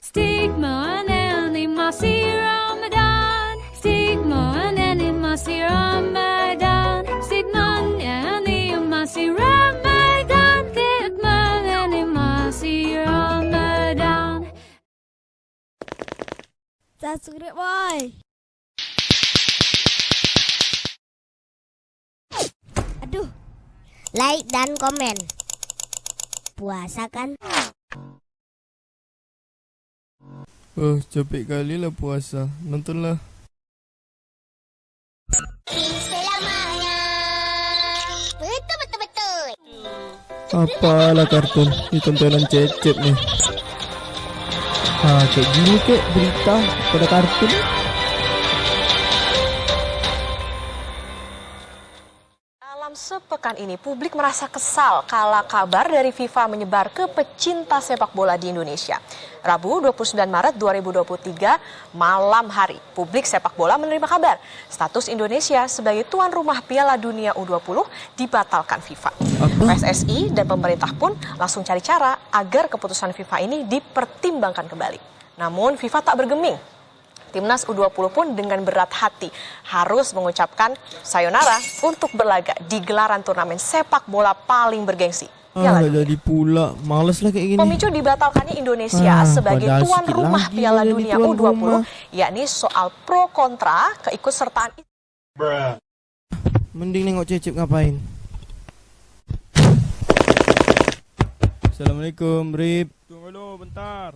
Stigma and animasi Ramadan. Stigma and animasi Ramadan. Stigma and animasi Ramadan. Stigma and Ramadan. Subscribe boy. Aduh. Like dan komen. Puasa kan? Oh, capek kali lah puasa. Nontonlah. Betul betul betul. Apalah kartun. Ini tontonan cecep nih. Ah, kayak gini kek berita pada kartun. Dalam sepekan ini, publik merasa kesal kala kabar dari FIFA menyebar ke pecinta sepak bola di Indonesia. Rabu 29 Maret 2023, malam hari, publik sepak bola menerima kabar status Indonesia sebagai tuan rumah Piala Dunia U20 dibatalkan FIFA. PSSI dan pemerintah pun langsung cari cara agar keputusan FIFA ini dipertimbangkan kembali. Namun FIFA tak bergeming Timnas U20 pun dengan berat hati harus mengucapkan sayonara untuk berlaga di gelaran turnamen sepak bola paling bergengsi. Ah, Piala Dunia. jadi pula. Males lah kayak gini. Pemicu dibatalkannya Indonesia Ah, sebagai tuan rumah lagi Piala Dunia tuan U20, rumah. yakni soal pro kontra keikutsertaan Mending nengok cecep ngapain. Assalamualaikum, Rip. Tunggu dulu bentar.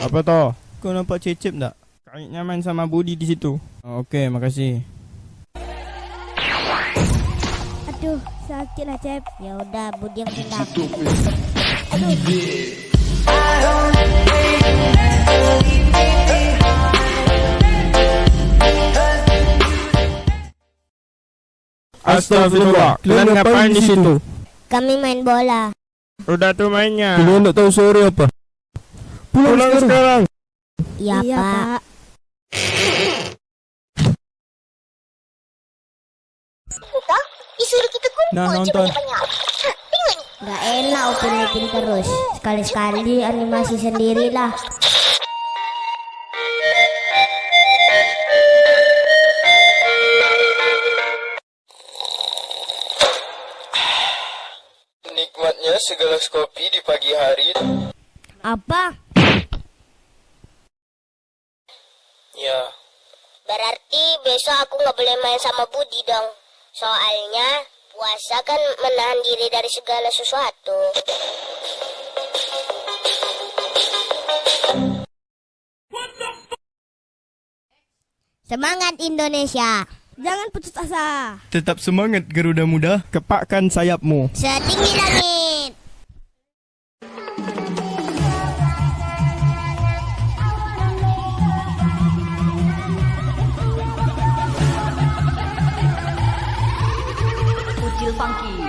Apa toh? Kau nampak cecep tak? Kayaknya main sama Budi di situ. Oh, Okey, makasih. Aduh, sakit lah Cep. Ya udah, Budi yang pindah. Astagfirullah. Kalian ngapain di situ? Kami main bola. Udah tuh mainnya. Kalian tak tahu sore apa? Pulang, Pulang sekarang. sekarang. Iya, Pak. Nah, nonton. Gak enak upin-upin terus. Sekali-sekali animasi sendirilah. Nikmatnya segelas kopi di pagi hari. Apa? Ya, Berarti besok aku nggak boleh main sama Budi dong. Soalnya puasa kan menahan diri dari segala sesuatu. Semangat Indonesia. Jangan putus asa. tetap semangat Garuda Muda. Kepakkan sayapmu. Setinggi langit. Funky